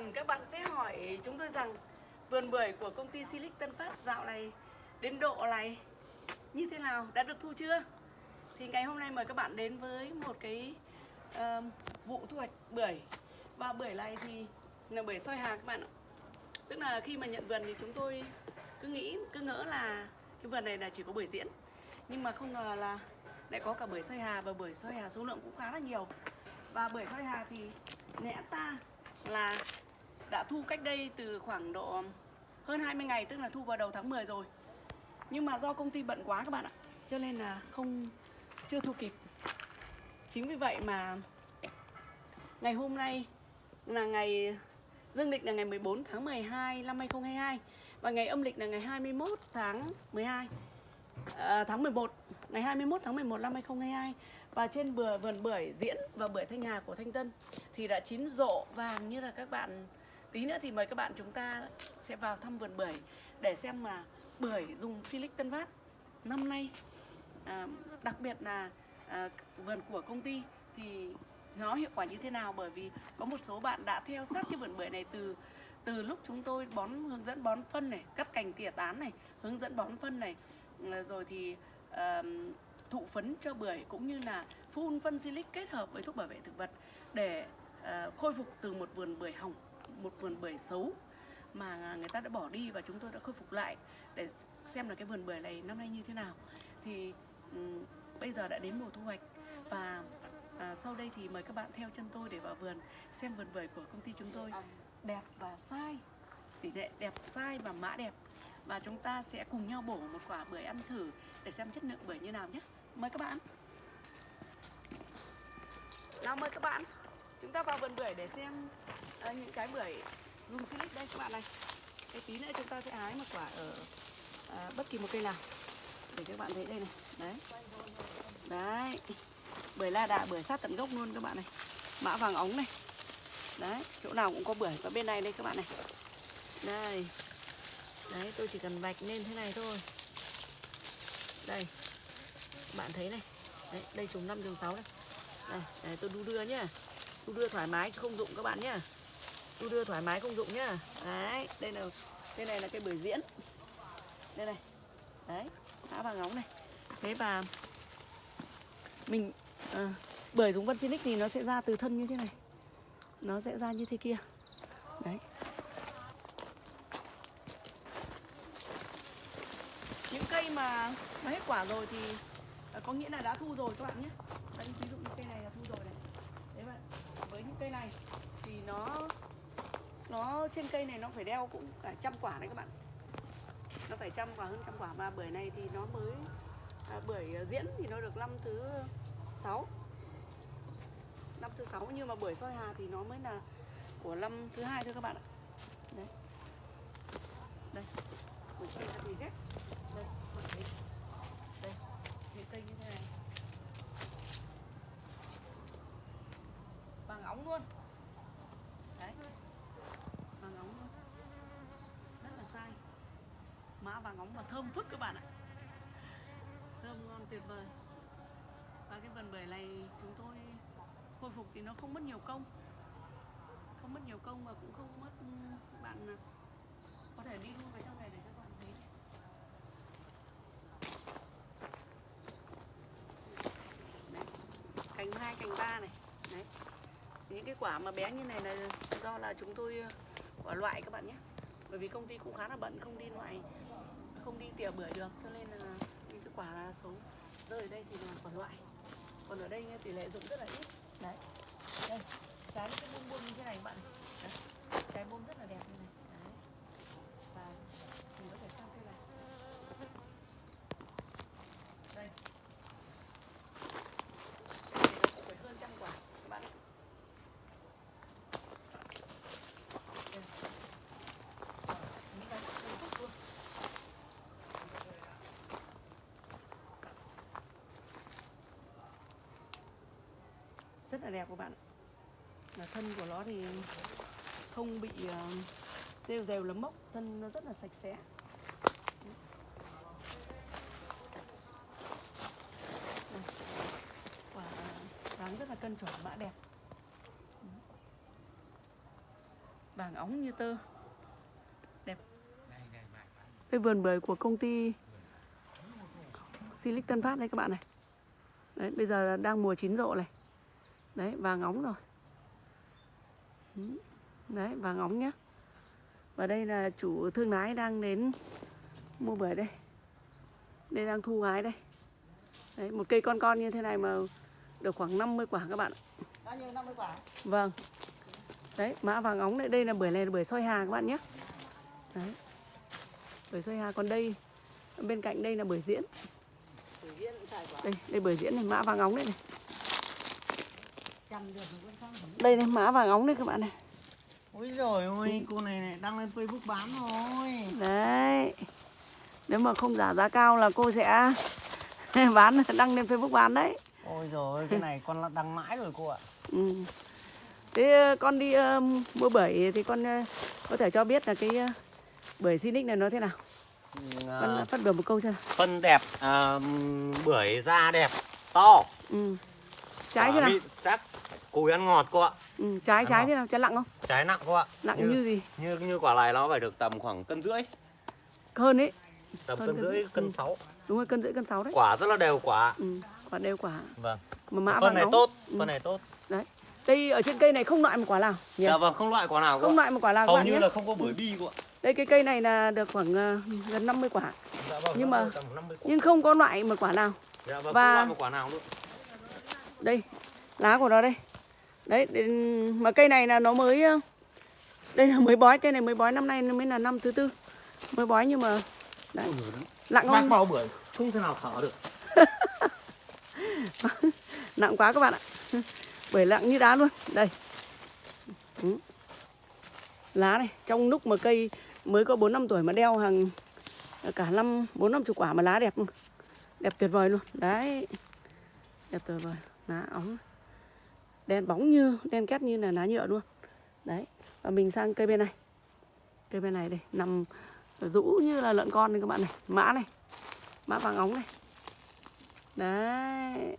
hẳn các bạn sẽ hỏi chúng tôi rằng vườn bưởi của công ty Silic Tân Phát dạo này đến độ này như thế nào, đã được thu chưa? Thì ngày hôm nay mời các bạn đến với một cái uh, vụ thu hoạch bưởi. Và bưởi này thì là bưởi soi hà các bạn ạ. Tức là khi mà nhận vườn thì chúng tôi cứ nghĩ, cứ ngỡ là cái vườn này là chỉ có bưởi diễn. Nhưng mà không ngờ là lại có cả bưởi soi hà và bưởi soi hà số lượng cũng khá là nhiều. Và bưởi soi hà thì lẽ ra là đã thu cách đây từ khoảng độ hơn 20 ngày tức là thu vào đầu tháng 10 rồi. Nhưng mà do công ty bận quá các bạn ạ cho nên là không chưa thu kịp. Chính vì vậy mà ngày hôm nay là ngày dương lịch là ngày 14 tháng 12 năm 2022 và ngày âm lịch là ngày 21 tháng 12 à, tháng 11 ngày 21 tháng 11 năm 2022 và trên bừa vườn bưởi diễn và bưởi thanh hà của thanh tân thì đã chín rộ vàng như là các bạn tí nữa thì mời các bạn chúng ta sẽ vào thăm vườn bưởi để xem mà bưởi dùng silic tân phát năm nay. À, đặc biệt là à, vườn của công ty thì nó hiệu quả như thế nào? Bởi vì có một số bạn đã theo sát cái vườn bưởi này từ từ lúc chúng tôi bón hướng dẫn bón phân này cắt cành tỉa tán này hướng dẫn bón phân này. Ờ, rồi thì à, thụ phấn cho bưởi cũng như là phun phân silic kết hợp với thuốc bảo vệ thực vật để à, khôi phục từ một vườn bưởi hỏng một vườn bưởi xấu mà người ta đã bỏ đi và chúng tôi đã khôi phục lại. Để xem là cái vườn bưởi này năm nay như thế nào. Thì um, bây giờ đã đến mùa thu hoạch và à, sau đây thì mời các bạn theo chân tôi để vào vườn xem vườn bưởi của công ty chúng tôi. Đẹp và sai tỷ lệ đẹp sai và mã đẹp. Và chúng ta sẽ cùng nhau bổ một quả bưởi ăn thử để xem chất lượng bưởi như nào nhé. Mời các bạn. Nào mời các bạn chúng ta vào vườn bưởi để xem uh, những cái bưởi dùng silic đây các bạn này. Cái tí nữa chúng ta sẽ hái một quả ở uh, bất kỳ một cây nào. Để các bạn thấy đây này. Đấy. Đấy. Bưởi la đà bưởi sát tận gốc luôn các bạn này. Mã vàng ống này. Đấy chỗ nào cũng có bưởi và bên này đây các bạn này. Đây. Đấy tôi chỉ cần vạch lên thế này thôi. Đây. Bạn thấy này. Đấy đây chùm năm đường sáu đây. Đây, đây tôi đu đưa nhá đu đưa thoải mái chứ không dụng các bạn nhá. Đu đưa thoải mái không dụng nhá. Đấy đây là đây này là cây bưởi diễn. Đây này. Đấy mã vàng ống này. Thế và mình ờ, à, bưởi dùng vân xinic thì nó sẽ ra từ thân như thế này. Nó sẽ ra như thế kia. Đấy. Những cây mà nó hết quả rồi thì có nghĩa là đã thu rồi các bạn nhé đây ví dụ như cây này là thu rồi này đấy vậy với những cây này thì nó nó trên cây này nó phải đeo cũng cả trăm quả đấy các bạn. Nó phải trăm quả hơn trăm quả. Và bưởi này thì nó mới à, bưởi à, diễn thì nó được năm thứ sáu. Năm thứ sáu nhưng mà bưởi soi hà thì nó mới là của năm thứ hai thôi các bạn ạ. Đấy. Đây. Bưởi soi hà thì ghép đây. Bạn thấy đây cây như thế này. Bằng ống luôn đấy vàng óng luôn rất là sai vàng óng và thơm phức các bạn ạ? Thơm ngon tuyệt vời. Và cái vườn bưởi này chúng tôi khôi phục thì nó không mất nhiều công. Không mất nhiều công và cũng không mất ừ, bạn có thể đi luôn vào trong này để cho các bạn thấy. Đấy. cành hai, cành ba này. Đấy. Những cái quả mà bé như này là do là chúng tôi ờ, quả loại các bạn nhé. Bởi vì công ty cũng khá là bận, không đi loại không đi tỉa bưởi được, cho nên là những cái quả là xấu rơi ở đây thì là quả loại. Còn ở đây tỷ lệ dụng rất là ít. Đấy. Đây, trái cái bông bông như thế này bạn này đấy. trái bông rất là đẹp như này đấy. và mình có thể sang cây này đây Cái này nó cũng phải hơn trăm quả các bạn ạ. Đây. Những cái đầy phúc luôn rất là đẹp các bạn là thân của nó thì không bị ờ, đều rêu rêu lấm mốc, thân nó rất là sạch sẽ. Quả dáng rất là cân chuẩn, mã đẹp. Vàng óng như tơ. Đẹp. Cái vườn bưởi của công ty Silic Tân Phát đây các bạn này. Đấy, bây giờ đang mùa chín rộ này đấy vàng óng rồi Ừ. đấy vàng óng nhá và đây là chủ thương lái đang đến mua bưởi đây đây đang thu hái đây đấy một cây con con như thế này mà được khoảng 50 quả các bạn. Bao nhiêu 50 quả? Vâng. Đấy, mã vàng óng đây, đây là bưởi này là bưởi soi hà các bạn nhé. Đấy. Bưởi soi hà còn đây bên cạnh đây là bưởi diễn. Đây, đây bưởi diễn này, mã vàng óng đây này. Chăm được thì vẫn không. Đây này, mã vàng óng đây các bạn này. Ôi rồi ôi, cô này này đăng lên Facebook bán rồi. Đấy. Nếu mà không giả giá cao là cô sẽ bán đăng lên Facebook bán đấy. Ôi rồi cái này con đăng mãi rồi cô ạ. Ừ. Thế con đi ờ, mua bưởi thì con ờ, có thể cho biết là cái uh, bưởi Sinic này nó thế nào? Con À, phát biểu một câu cho phân đẹp, à, bưởi da đẹp, to. Ừ. Trái thế nào? chắc, cùi ăn ngọt cô ạ. Ừ, trái Ăn trái không? thế nào? Trái nặng không? Trái nặng cô ạ. Nặng như, như gì? như như quả này nó phải được tầm khoảng cân rưỡi, Hơn ấy. tầm Hơn cân rưỡi, cân Ừ. sáu. Đúng rồi, cân rưỡi cân sáu đấy. Quả rất là đều quả. Ừ, quả đều quả. Vâng. Mà mã vàng này óng. tốt, Ừ. phân này tốt. Đấy. Đây ở trên cây này không loại một quả nào nhỉ? Dạ vâng, không loại quả nào cô Không ạ. loại một quả nào Hầu như nhé. là không có bưởi bi cô ạ. Đây cái cây này là được khoảng ờ, gần 50 quả, Dạ vâng, Nhưng mà- được tầm 50 quả. nhưng không có loại một quả nào. Dạ vâng, và- không loại một quả nào luôn. Đây, lá của nó đây. Đấy, đến- mà cây này là nó mới đây là mới bói, cây này mới bói năm nay mới là năm thứ tư. Mới bói nhưng mà đấy, Bác không? bao bưởi không thể nào thở được. nặng quá các bạn ạ. Bưởi nặng như đá luôn. Đây. Ừ. lá này trong lúc mà cây mới có bốn năm tuổi mà đeo hàng cả năm bốn năm chục quả mà lá đẹp luôn. Đẹp tuyệt vời luôn. Đấy. Đẹp tuyệt vời. Lá óng đen bóng như, đen két như là lá nhựa luôn. Đấy, và mình sang cây bên này. Cây bên này đây nằm rũ như là lợn con này các bạn này. Mã này, mã vàng óng này. Đấy,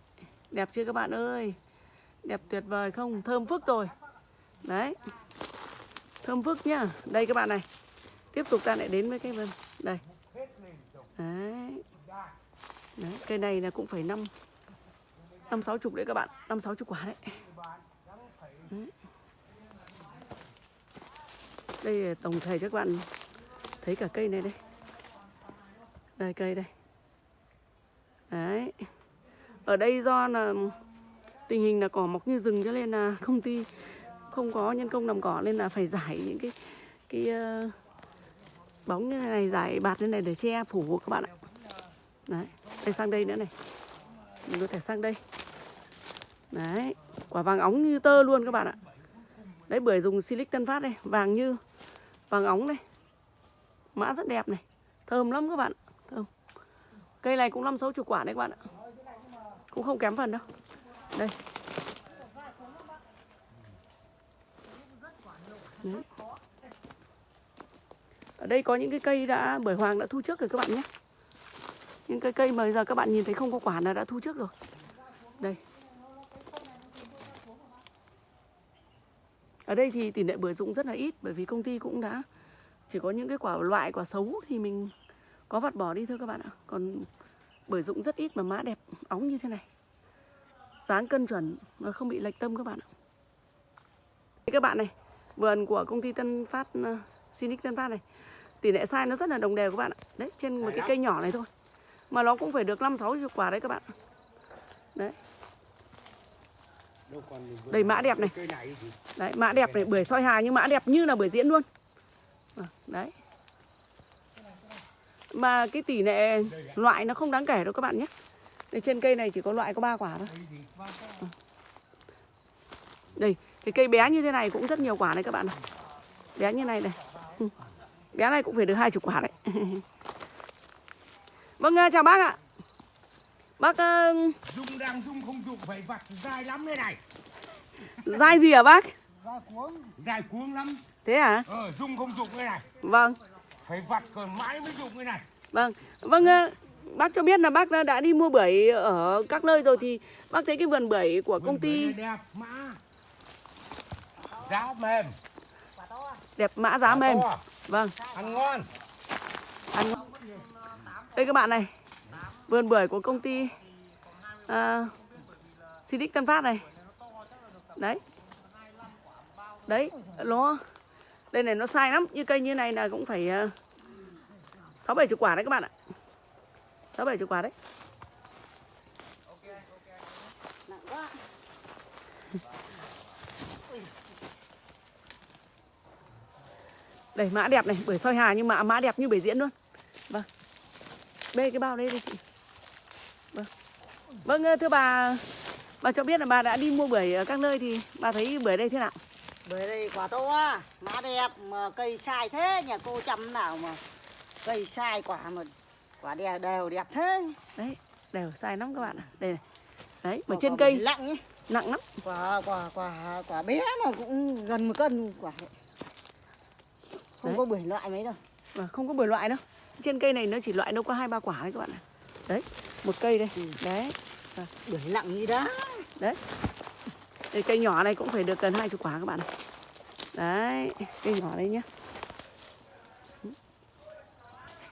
Đẹp chưa các bạn ơi? Đẹp tuyệt vời không? Thơm phức rồi. Đấy, Thơm phức nhá. Đây các bạn này, Tiếp tục ta lại đến với cái vườn Đây. Đấy. Đấy, Cây này là cũng phải năm năm sáu chục đấy các bạn, năm sáu chục quả đấy. Đây ờ, tổng thể cho các bạn Thấy cả cây này đây. Đây cây đây. Đấy. Ở đây do là tình hình là cỏ mọc như rừng cho nên là công ty không có nhân công làm cỏ nên là phải giải những cái cái uh, bóng như này giải bạt như này để che phủ các bạn ạ. Đấy đây sang đây nữa này. Mình có thể sang đây. Đấy quả vàng óng như tơ luôn các bạn ạ. Đấy bưởi dùng silic tân phát đây vàng như vàng óng đây. Mã rất đẹp này. Thơm lắm các bạn. Thơm. Cây này cũng năm sáu chục quả đấy các bạn ạ. Cũng không kém phần đâu. Đây. Đấy. ở đây có những cái cây đã bưởi hoàng đã thu trước rồi các bạn nhé. Những cái cây mà giờ các bạn nhìn thấy không có quả là đã thu trước rồi. Đây. Ở đây thì tỷ lệ bưởi rụng rất là ít bởi vì công ty cũng đã chỉ có những cái quả loại quả xấu thì mình có vặt bỏ đi thôi các bạn ạ. Còn bưởi rụng rất ít mà má đẹp óng như thế này. Dáng cân chuẩn mà không bị lệch tâm các bạn ạ. Các bạn này vườn của công ty Tân Phát uh, Sinic Tân Phát này tỷ lệ sai nó rất là đồng đều các bạn ạ. Đấy trên một cái cây nhỏ này thôi. Mà nó cũng phải được năm sáu chục quả đấy các bạn đấy đây mã đẹp này. đấy mã đẹp này bưởi soi hà nhưng mã đẹp như là bưởi diễn luôn. Ờ, đấy. Mà cái tỷ lệ loại nó không đáng kể đâu các bạn nhé. Đây trên cây này chỉ có loại có ba quả thôi. Ờ. đây cái cây bé như thế này cũng rất nhiều quả này các bạn này bé như này này. Bé này cũng phải được hai chục quả đấy. Vâng ờ, chào bác ạ bác ờ, Dung đang dung không dụng phải vặt dài lắm đây này. dai gì hả bác? Dài cuống lắm. Thế hả? Ờ dung không dụng đây này. Vâng. Phải vặt còn mãi mới dụng đây này. Vâng. Vâng ờ, bác cho biết là bác đã, đi mua bưởi ở các nơi rồi thì bác thấy cái vườn bưởi của công Vườn bưởi ty đẹp mã Giá mềm. Đẹp mã giá mềm. vâng. Ăn ngon. Ăn đây các bạn này vườn bưởi của công ty uh, Silic Tân Phát này. Đấy. Đấy nó đây này nó sai lắm. Như cây như này là cũng phải à, sáu bảy chục quả đấy các bạn ạ. Sáu bảy chục quả đấy. Đây mã đẹp này bưởi soi hà nhưng mà mã đẹp như bưởi diễn luôn. Vâng. Bê cái bao đây đi chị vâng ờ, thưa bà bà cho biết là bà đã đi mua bưởi ở các nơi thì bà thấy bưởi đây thế nào Bưởi đây quả to à, má đẹp mà cây sai thế nhà cô chăm nào mà cây sai quả mà quả đều đều đẹp thế. đấy đều sai lắm các bạn ạ đây này đấy mà Quả- trên quả cây lặng nhỉ. nặng lắm Quả quả quả quả bé mà cũng gần một cân quả. Không Đấy. có bưởi loại mấy đâu. và không có bưởi loại đâu trên cây này nó chỉ loại đâu có hai ba quả đấy các bạn ạ đấy một cây đây Ừ. đấy Bưởi lặng như đó. đấy. Đây, cây nhỏ này cũng phải được gần hai chục quả các bạn này đấy cây nhỏ đây nhá.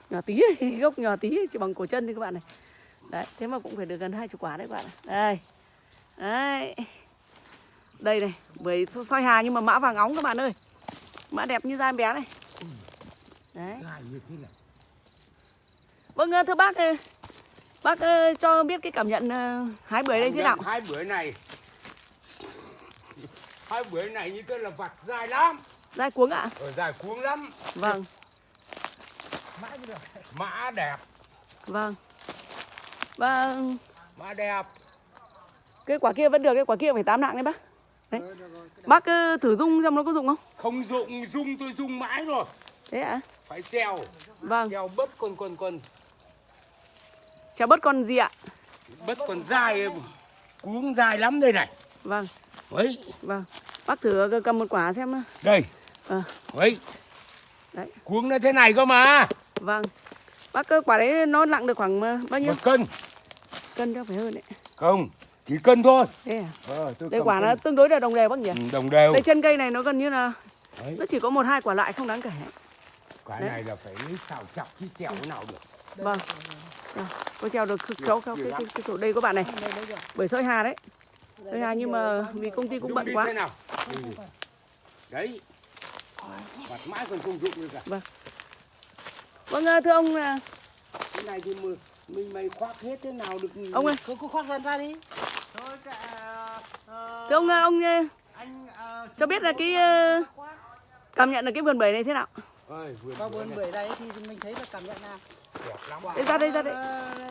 Nhỏ tí ấy, gốc nhỏ tí ấy, chỉ bằng cổ chân thôi các bạn này. Đấy thế mà cũng phải được gần hai chục quả đấy các bạn này. đây. Đấy. Đây này bưởi soi hà nhưng mà mã vàng óng các bạn ơi. Mã đẹp như da em bé này. Đấy. Vâng ờ, thưa bác ờ, bác ờ, cho biết cái cảm nhận ờ, hái bưởi đây thế nào? hai bữa này. Hai bữa này như thế là vặt dài lắm. Dai cuống ạ? Ở dài cuống lắm. Vâng. Mã đẹp. Vâng. Vâng. Mã đẹp. Cái quả kia vẫn được cái quả kia phải tám nặng đấy bác. Đấy. Bác ờ, thử dung xem nó có dụng không? Không dụng dung tôi dung mãi rồi. Thế ạ? Phải treo. Vâng. Treo bớt con con con chào bớt con gì ạ? Bớt con dài cuống dài lắm đây này. Vâng. Ấy vâng. Bác thử cầm một quả xem đây. Ờ. ấy đấy. Cuống nó thế này cơ mà. Vâng. Bác ơi, quả đấy nó nặng được khoảng ờ, bao nhiêu? Một cân. Cân cho phải hơn đấy. Không chỉ cân thôi. Thế à? Ờ, tôi đây quả nó tương đối là đồng đều bác nhỉ? Ừ, đồng đều. Đây chân cây này nó gần như là Đấy. nó chỉ có một hai quả loại không đáng kể. Cái Đấy. này là phải lấy xào chọc chứ trèo thế nào được. Vâng Có treo được kéo kéo cái, cái, cái chỗ đây các bạn này. Bởi soi hà đấy. Soi hà nhưng mà vì công ty cũng bận quá. đấy. Mặt mãi còn không dụng được cả vâng. Ờ, thưa ông là cái này thì mình mình mày khoác hết thế nào được ông ơi. Cứ khoác dần ra đi. Thôi cả ờ, thưa ông ờ, ông ờ, anh ờ, cho biết là cái ờ, cảm nhận được cái vườn bưởi này thế nào? Ơi vườn vườn bưởi này thì mình thấy là cảm nhận là đây ra đây ra đây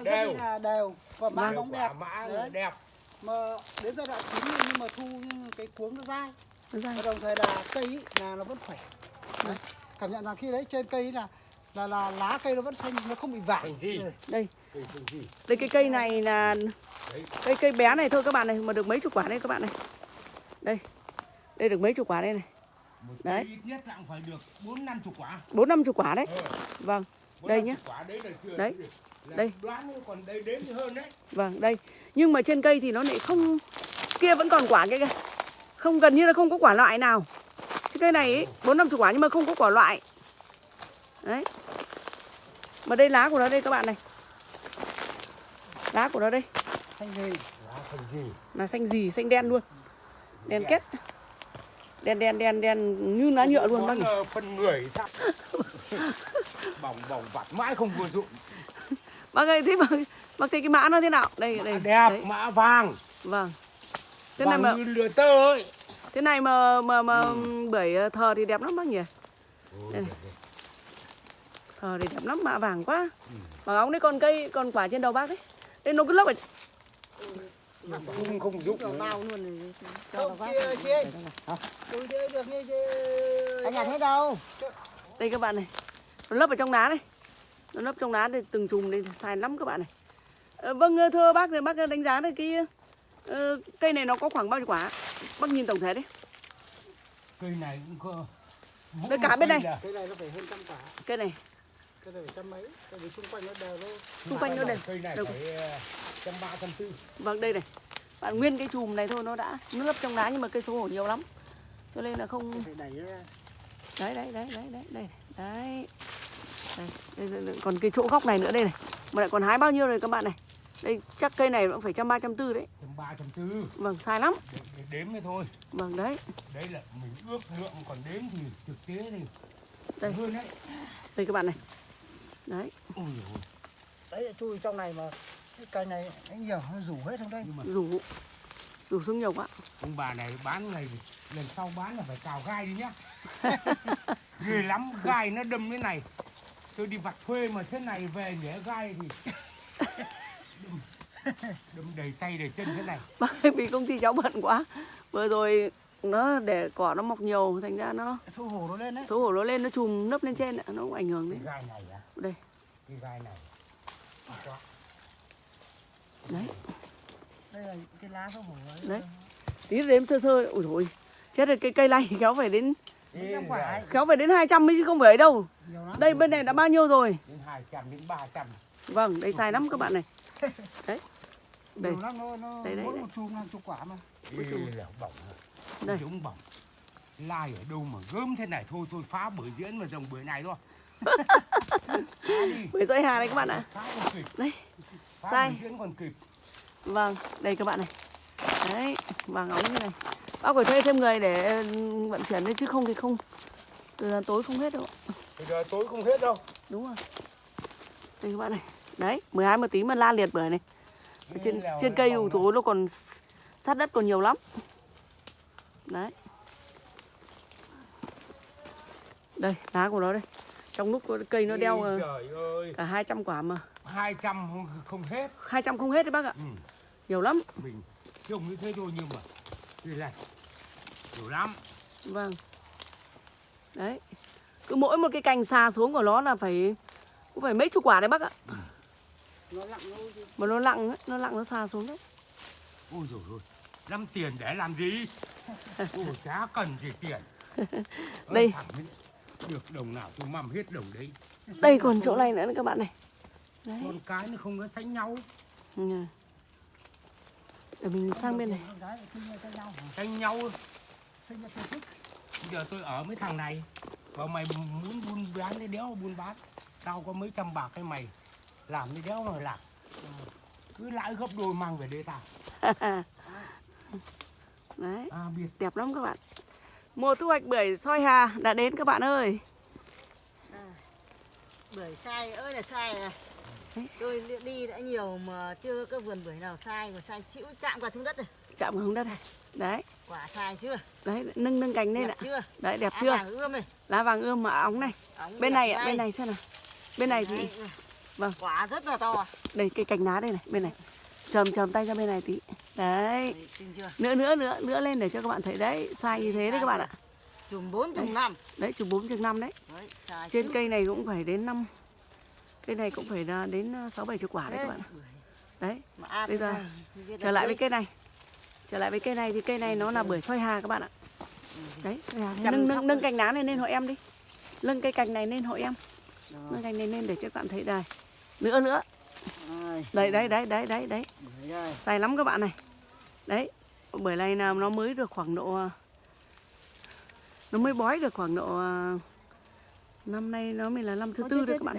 Đều. là đều và mã Đều bóng đẹp. mã Đấy. đẹp Mà đến giai đoạn chín nhưng mà thu cái cuống nó dai. Và đồng thời là cây ý, là nó vẫn khỏe. Đấy. Cảm nhận rằng khi đấy trên cây là là là lá cây nó vẫn xanh nó không bị vàng. Thành gì? đây cây thành gì đây cái cây này là cây cây bé này thôi các bạn này mà được mấy chục quả đây các bạn này đây đây được mấy chục quả đây này một Đấy. ít nhất là cũng phải được bốn năm chục quả bốn năm chục quả đấy Ờ, vâng Đây quả đấy là chưa? Đấy. là Đây. đoán còn đây đếm thì hơn đấy. Vâng đây. Nhưng mà trên cây thì nó lại không kia vẫn còn quả kia kìa. Không gần như là không có quả loại nào. Cái cây này ấy, bốn năm chục quả nhưng mà không có quả loại. Đấy. Mà đây lá của nó đây các bạn này. Lá của nó đây. Xanh gì? lá thành gì? Là xanh gì? Xanh đen luôn. Đen kết. Đen đen đen đen như lá nhựa luôn bác nhỉ? ờ, phần người sao bỏng bỏng vặt mãi không vừa dụng bác ơi thế mà bác thấy cái mã nó thế nào đây mã đây đẹp đấy, mã vàng vâng thế này vàng mà như lửa tơ ấy thế này mà mà mà Ừ. bưởi ờ, thờ thì đẹp lắm bác nhỉ Ôi, Đây. thờ thì đẹp lắm mạ vàng quá Ừ. vàng óng đấy còn cây còn quả trên đầu bác đấy đây nó cứ lấp ở không không nữa. nào luôn này. Cho không chị ơi, được như chị. anh nhà thấy đâu? Đây các bạn này nó lấp ở trong đá đây nó lấp trong đá đây từng chùm đây sai lắm các bạn này Ờ, vâng ờ, thưa bác thì bác đánh giá được cái ờ, cây này nó có khoảng bao nhiêu quả bác nhìn tổng thể đấy cây này cũng có Mỗi Đây cả bên này. Cây này nó phải hơn trăm quả. cây này Cây này phải trăm mấy. Cây này xung quanh nó đều thôi. xung quanh nó đều cây này đều- phải trăm ba trăm tư vâng đây này bạn nguyên cái chùm này thôi nó đã nó lấp trong đá nhưng mà cây số hổ nhiều lắm cho nên là không Phải đẩy. Đấy đấy đấy đấy đấy đấy đấy. Đây, đây, đây, còn cái chỗ góc này nữa đây này. Mà lại còn hái bao nhiêu rồi các bạn này? Đây chắc cây này cũng phải trăm ba trăm tư đấy. Trăm ba trăm tư. Vâng sai lắm. Để, để đếm thế thôi. Vâng đấy. Đấy là mình ước lượng còn đếm thì thực tế thì Đây. hơn đấy. Đây các bạn này. Đấy. Ôi đấy chui trong này mà cái cây này nó nhiều nó rủ hết trong đây? Nhưng mà rủ rủ xuống nhiều quá. Ông bà này bán ngày lần sau bán là phải cào gai đi nhá. Ghê lắm gai nó đâm thế này. Tôi đi vặt thuê mà thế này về nhẽ gai thì đâm, đâm đầy tay đầy chân thế này. Bởi vì công ty cháu bận quá. Vừa rồi nó để cỏ nó mọc nhiều thành ra nó xấu hổ nó lên đấy. xấu hổ nó lên nó chùm nấp lên trên nó cũng ảnh hưởng cái đến gai này á đây. Cái gai này. Đấy đây là cái lá hổ ấy. Đấy. tí đếm sơ sơ. Ui rồi chết rồi cây cây này kéo phải đến kéo phải đến 200 mươi chứ không phải ấy đâu. Nhiều lắm. Đây bên này đã bao nhiêu rồi? Đến hai trăm đến ba trăm. Vâng đây sai lắm các bạn này. Đấy. Đây. Lắm nó, nó Đây, đây, mỗi đây. một chùm hàng chục quả mà. Ê, là bỏng Đây. chúng bỏng. Lai ở đâu mà gớm thế này? Thôi thôi phá buổi diễn mà dòng bữa này thôi. Phá đi. Bưởi dây hà này các bạn ạ. Đây. phá Sai. buổi diễn còn kịp vâng đây các bạn này. Đấy vàng óng như này. Bác phải thuê thêm người để ừ, vận chuyển đấy chứ không thì không. Từ giờ tối không hết đâu. Bây giờ tối không hết đâu. Đúng rồi. Đây các bạn này. Đấy 12 một tí mà la liệt bưởi này. Ở trên trên cây ủ thú nó còn sát đất còn nhiều lắm. Đấy. Đây lá của nó đây. Trong lúc cây nó đeo ờ, cả 200 quả mà. Hai trăm không, không hết 200 không hết đấy bác ạ. Ừ. nhiều lắm. Mình trông như thế thôi nhưng mà đây này nhiều lắm. Vâng. Đấy. Cứ mỗi một cái cành xà xuống của nó là phải cũng phải mấy chục quả đấy bác ạ. Nó lặng mà nó lặng ấy, nó lặng nó xà xuống đấy. Ôi rồi ôi năm tiền để làm gì? Ôi chả cần gì tiền. Đây. được đồng nào tôi mầm hết đồng đấy. Đây còn chỗ này nữa các bạn này. Đấy. Con cái nó không có sánh nhau. Ừ. để mình sang bên này. Cái nhau. Bây giờ tôi ở mấy thằng này. Và mày muốn buôn bán cái đéo buôn bán. Tao có mấy trăm bạc cái mày làm cái đéo mà làm. Cứ lãi gấp đôi mang về đây tao đấy à biết. đẹp lắm các bạn. Mùa thu hoạch bưởi soi hà đã đến các bạn ơi. Bưởi sai ơi là sai à Đấy. tôi đi- đã nhiều mà chưa có vườn bưởi nào sai mà sai chịu chạm vào xuống đất rồi chạm vào hướng đất này. Đấy. Quả sai chưa? Đấy nâng nâng cành lên ạ. chưa? Đấy đẹp Á chưa? vàng ươm này. Lá vàng ươm mà óng này. Ống bên này ạ bên này xem nào. Bên này thì vâng. quả rất là to đây cái cành lá đây này bên này. Chầm chầm tay ra bên này tí. Đấy. Nữa nữa nữa nữa lên để cho các bạn thấy. Đấy sai như thế đấy các bạn ạ. Chùm bốn chùm Đấy. năm. Đấy chục bốn chục năm đấy. Đấy trên cây này cũng phải đến năm cây này cũng phải là đến ờ, sáu bảy chục quả đấy các bạn đấy. Bây giờ trở lại với cây này. Trở lại với cây này thì cây này nó là bưởi soi hà các bạn ạ. Đấy hà. Chăm nâng nâng nâng cành lá này lên hộ em đi. Nâng cây cành này lên hộ em. Nâng cành này lên để cho các bạn thấy đây. Nữa nữa. Đấy đấy đấy đấy đấy đấy. Dài lắm các bạn này. Đấy bưởi này là nó mới được khoảng độ ờ, nó mới bói được khoảng độ năm nay nó mới là năm thứ tư đấy thế các bạn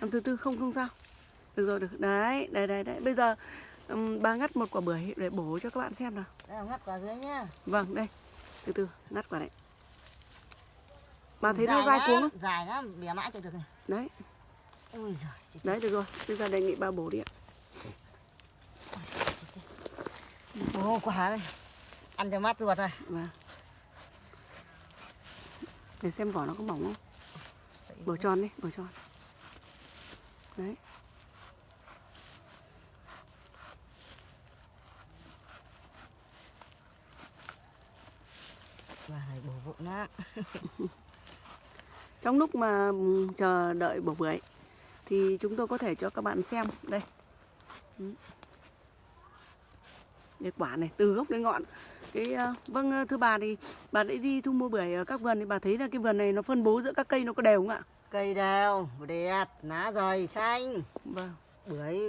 năm thứ tư không không sao. Được rồi được. Đấy đấy đấy đấy. Bây giờ ừm, bà ngắt một quả bưởi để bổ cho các bạn xem nào. Đây ngắt quả dưới nhá. Vâng đây. Từ từ ngắt quả này. Bà thấy nó lắm, cuống không? dài lắm bẻ mãi cho được này. Đấy. Ôi giời đấy được rồi. Bây giờ đề nghị bà bổ đi ạ. Ồ, quả đây. Ăn cho mát ruột rồi. Vâng. Để xem vỏ nó có mỏng không bổ tròn đi bổ tròn. Đấy. Này bổ vụng lắm trong lúc mà ừm, chờ đợi bổ bưởi thì chúng tôi có thể cho các bạn xem. Đây. Ừ. cái quả này từ gốc đến ngọn. Cái ờ, vâng ờ, thưa bà thì bà đã đi thu mua bưởi ở các vườn thì bà thấy là cái vườn này nó phân bố giữa các cây nó có đều không ạ? Cây đều đẹp lá dày xanh. Vâng. Bưởi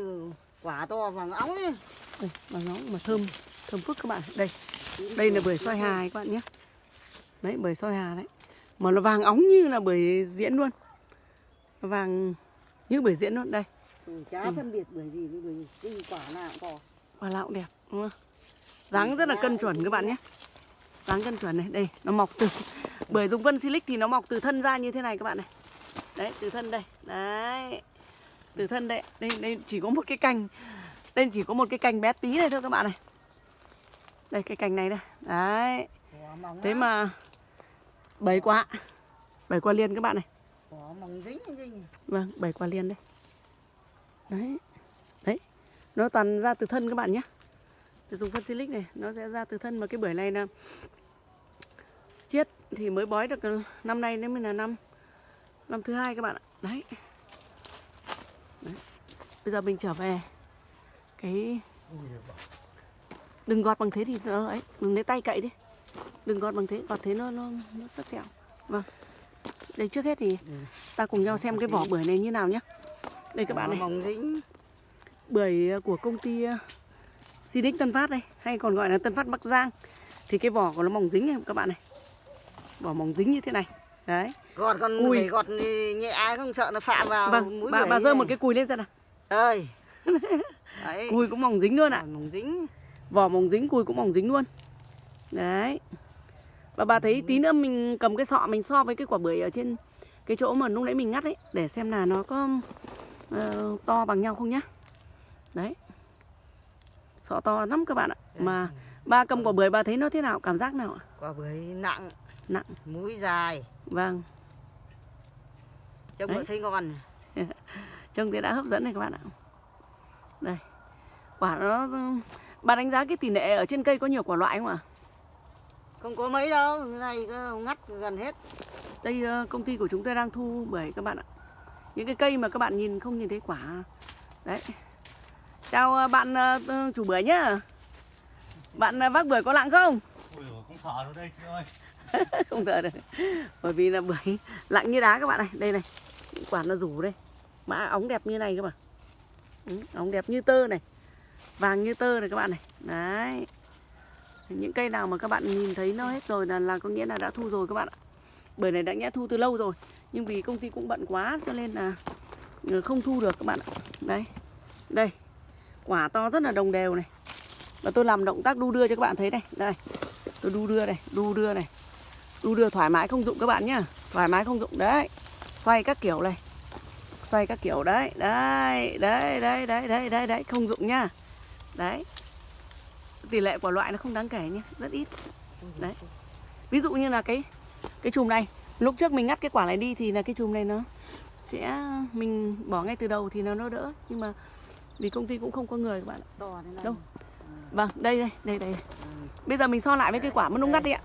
quả to vàng óng ấy. đây mà nó mà thơm thơm phức các bạn. Đây đây là bưởi soi hà các bạn nhé. Đấy bưởi soi hà đấy. Mà nó vàng óng như là bưởi diễn luôn. Vàng như bưởi diễn luôn đây. Ừ, chả phân biệt bởi gì với bởi gì. Quả nào cũng có. Quả nào cũng đẹp đúng không? Dáng rất là cân chuẩn các bạn nhé. Dáng cân chuẩn này. Đây, nó mọc từ bởi dùng vân silic thì nó mọc từ thân ra như thế này các bạn này. Đấy, từ thân đây. Đấy. Từ thân đây. Đây đây chỉ có một cái cành. Đây chỉ có một cái cành bé tí này thôi các bạn này. Đây, cái cành này đây. Đấy. Thế mà bảy quả bảy quả liền các bạn này. Vâng bảy quả liền đây. Đấy. Đấy. Nó toàn ra từ thân các bạn nhé dùng phân silic này nó sẽ ra từ thân. Mà cái bưởi này là chiết thì mới bói được năm nay nên mới là năm năm thứ hai các bạn ạ. Đấy. đấy. Bây giờ mình trở về cái đừng gọt bằng thế thì nó ấy đừng lấy tay cậy đi. Đừng gọt bằng thế gọt thế nó nó nó sắc sẹo. Vâng. Đây trước hết thì ta cùng nhau xem cái vỏ bưởi này như nào nhé đây các bạn này. bưởi của công ty ờ, Sinic Tân Phát đây hay còn gọi là Tân Phát Bắc Giang. Thì cái vỏ của nó mỏng dính này các bạn này. Vỏ mỏng dính như thế này. Đấy. Gọt còn Ui. phải gọt nhẹ ai không sợ nó phạm vào vâng mũi bà bà rơi một cái cùi lên xem nào. Ơi. Cùi cũng mỏng dính luôn ạ. Quả mỏng dính. Vỏ mỏng dính cùi cũng mỏng dính luôn. Đấy. Và bà thấy tí nữa mình cầm cái sọ mình so với cái quả bưởi ở trên cái chỗ mà lúc nãy mình ngắt ấy để xem là nó có ờ, to bằng nhau không nhá. Đấy sọ to lắm các bạn ạ. Mà ba cầm quả bưởi bà thấy nó thế nào? Cảm giác nào ạ? Quả bưởi nặng. Nặng. Mũi dài. Vâng. Trông thấy ngon. Trông thì đã hấp dẫn này các bạn ạ. Đây. Quả nó bà đánh giá cái tỷ lệ ở trên cây có nhiều quả loại không ạ? Không có mấy đâu này ngắt gần hết. Đây ờ, công ty của chúng tôi đang thu bưởi các bạn ạ. Những cái cây mà các bạn nhìn không nhìn thấy quả. Đấy chào ờ, bạn ờ, chủ bưởi nhá. Bạn ờ, vác bưởi có lặng không? Ui dồi, không thở đâu đây chị ơi. Không thở được. Bởi vì là bưởi lặng như đá các bạn này. Đây này quả nó rủ đây. Mã óng đẹp như này các bạn ừ, óng đẹp như tơ này. Vàng như tơ này các bạn này. Đấy. Những cây nào mà các bạn nhìn thấy nó hết rồi là, là có nghĩa là đã thu rồi các bạn ạ. Bưởi này đã nhẽ thu từ lâu rồi. Nhưng vì công ty cũng bận quá cho nên là ừ, không thu được các bạn ạ. Đấy. Đây Quả to rất là đồng đều này. Và tôi làm động tác đu đưa cho các bạn thấy này. Đây tôi đu đưa này Đu đưa này. Đu đưa thoải mái không dụng các bạn nhá. Thoải mái không dụng đấy. Xoay các kiểu này. Xoay các kiểu đấy Đấy đấy đấy đấy đấy đấy, đấy. Không dụng nhá. Đấy. Tỷ lệ của loại nó không đáng kể nhá Rất ít. Đấy. Ví dụ như là cái cái chùm này Lúc trước mình ngắt cái quả này đi thì là cái chùm này nó sẽ mình bỏ ngay từ đầu thì nó nó đỡ. Nhưng mà vì công ty cũng không có người các bạn ạ. Đâu? vâng đây đây đây đây. Bây giờ mình so lại với cái quả mà lúc ngắt đi ạ.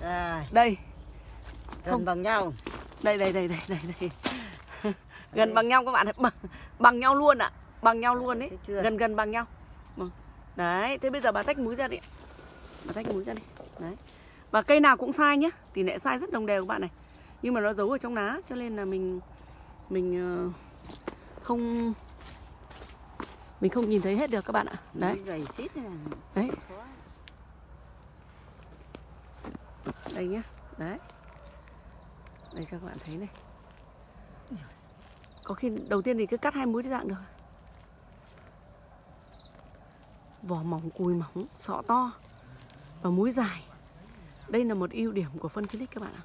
À, đây. Gần Không. bằng nhau. Đây đây đây đây đây đây. Gần bằng nhau các bạn ạ. Bằng, bằng nhau luôn ạ. Bằng nhau luôn đấy gần gần bằng nhau. Vâng. đấy thế bây giờ bà tách múi ra đi ạ. bà tách múi ra đi. Đấy. Và cây nào cũng sai nhé tỷ lệ sai rất đồng đều các bạn này. Nhưng mà nó giấu ở trong lá cho nên là mình mình ờ, không mình không nhìn thấy hết được các bạn ạ. Đấy. mũi đấy. Đây nhá. Đấy. Đây cho các bạn thấy này. Có khi đầu tiên thì cứ cắt hai múi dạng được. Vỏ mỏng cùi mỏng sọ to. Và múi dài. Đây là một ưu điểm của phân silic các bạn ạ.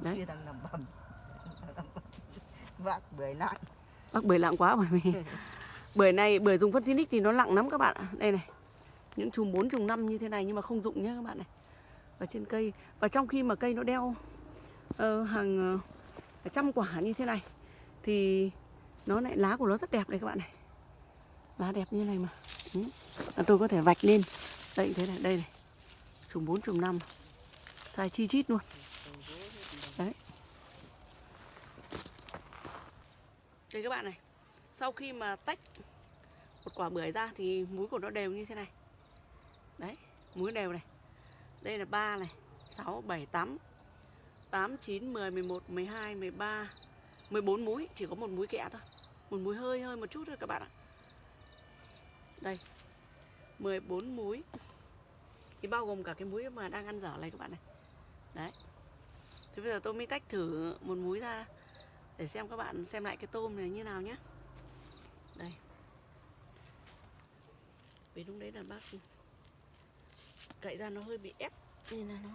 Đấy. vác bưởi nặng bác bưởi lặng quá bởi vì bưởi này bưởi dùng phân silic thì nó nặng lắm các bạn ạ. Đây này những chùm 4 chùm 5 như thế này nhưng mà không dụng nhé các bạn này. Ở trên cây và trong khi mà cây nó đeo uh, hàng uh, trăm quả như thế này thì nó lại lá của nó rất đẹp đây các bạn này. Lá đẹp như này mà. Ừ. Tôi có thể vạch lên. Đây thế này đây này. Chùm 4 chùm 5 sai chi chít luôn. Đấy. Đây các bạn này sau khi mà tách một quả bưởi ra thì múi của nó đều như thế này. Đấy múi đều này. Đây là 3 này. 6, 7, 8 8, 9, 10, 11, 12, 13 14 múi. Chỉ có một múi kẹ thôi. Một múi hơi hơi một chút thôi các bạn ạ. Đây. 14 múi. Thì bao gồm cả cái múi mà đang ăn dở này các bạn này. Đấy. Thế bây giờ tôi mới tách thử một múi ra để xem các bạn xem lại cái tôm này như nào nhé. Đây. Vì lúc đấy là bác cậy ra nó hơi bị ép nên là nó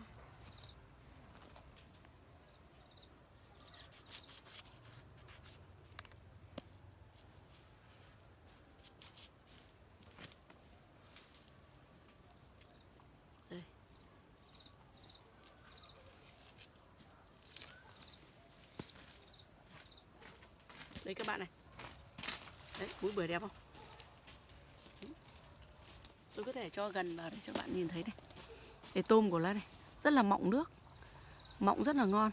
Đây. Đây các bạn này. Đấy, múi bưởi đẹp không? Tôi có thể cho gần vào để cho bạn nhìn thấy này. Cái tôm của nó này, rất là mọng nước. Mọng rất là ngon.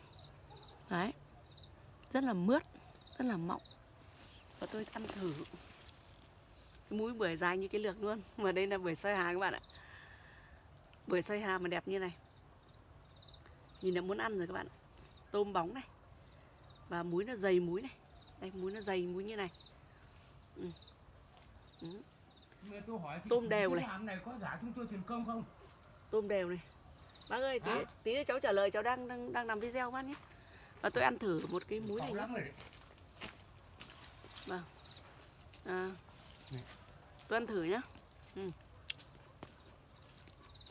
Đấy. Rất là mướt, rất là mọng. Và tôi ăn thử cái múi bưởi dài như cái lược luôn. Mà đây là bưởi xoay hà các bạn ạ. Bưởi xoay hà mà đẹp như này. Nhìn là muốn ăn rồi các bạn ạ. Tôm bóng này. Và múi nó dày múi này. Đây múi nó dày múi như này. Ừ. Ừ. Tôi hỏi Tôm đều này. này có giá chúng tôi tiền công không? tôm đều này bác ơi tí, Hả? tí nữa cháu trả lời cháu đang đang đang làm video bác nhé và tôi ăn thử một cái múi này lắm rồi vâng à, Này. tôi ăn thử nhá ừ.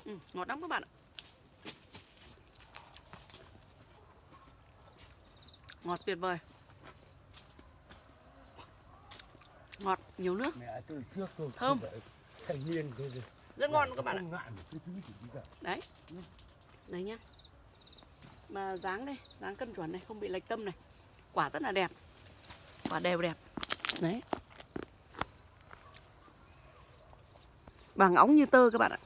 Ừ, ngọt lắm các bạn ạ ngọt tuyệt vời ngọt nhiều nước. Mẹ tôi trước tôi Thơm. thành niên rồi. rất ngon các bạn ạ. đấy. Đấy nhá. Mà dáng đây dáng cân chuẩn này không bị lệch tâm này. Quả rất là đẹp. Quả đều đẹp. Đấy. Vàng óng như tơ các bạn ạ.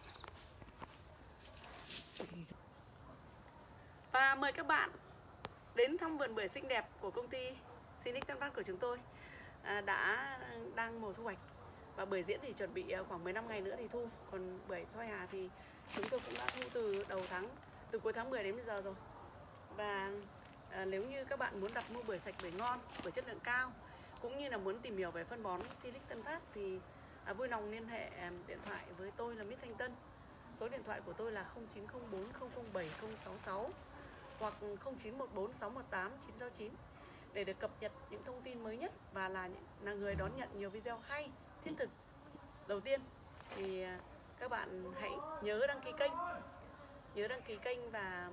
Và mời các bạn đến thăm vườn bưởi xinh đẹp của công ty Sinic Tân Phát của chúng tôi À, đã đang mùa thu hoạch. Và bưởi diễn thì chuẩn bị à, khoảng 15 ngày nữa thì thu. Còn bưởi soi hà thì chúng tôi cũng đã thu từ đầu tháng từ cuối tháng 10 đến bây giờ rồi. Và à, nếu như các bạn muốn đặt mua bưởi sạch bưởi ngon bưởi chất lượng cao cũng như là muốn tìm hiểu về phân bón Silic Tân Phát thì à, vui lòng liên hệ à, điện thoại với tôi là Mít Thanh Tân. Số điện thoại của tôi là 0904 007 066 hoặc 0914 618 969 để được cập nhật những thông tin mới nhất và là là người đón nhận nhiều video hay, thiết thực. Đầu tiên thì à, các bạn hãy nhớ đăng ký kênh. Nhớ đăng ký kênh và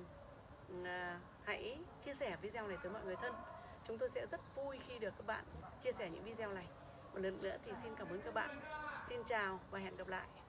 à, hãy chia sẻ video này tới mọi người thân. Chúng tôi sẽ rất vui khi được các bạn chia sẻ những video này. Một lần nữa thì xin cảm ơn các bạn. Xin chào và hẹn gặp lại.